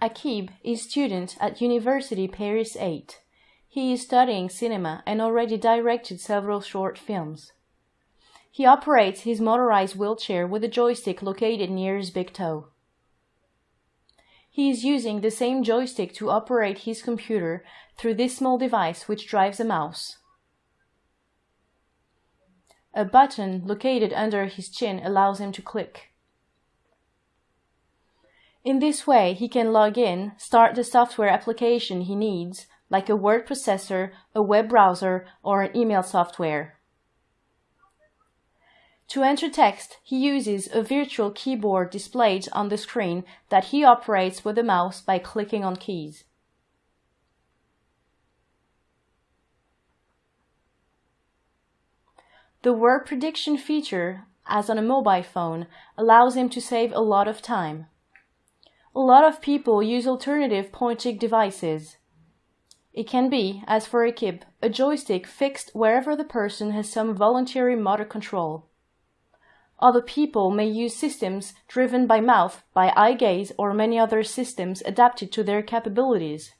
Akib is student at University Paris 8. He is studying cinema and already directed several short films. He operates his motorized wheelchair with a joystick located near his big toe. He is using the same joystick to operate his computer through this small device which drives a mouse. A button located under his chin allows him to click. In this way, he can log in, start the software application he needs, like a word processor, a web browser, or an email software. To enter text, he uses a virtual keyboard displayed on the screen that he operates with a mouse by clicking on keys. The word prediction feature, as on a mobile phone, allows him to save a lot of time. A lot of people use alternative pointing devices. It can be, as for Akib, a joystick fixed wherever the person has some voluntary motor control. Other people may use systems driven by mouth, by eye gaze, or many other systems adapted to their capabilities.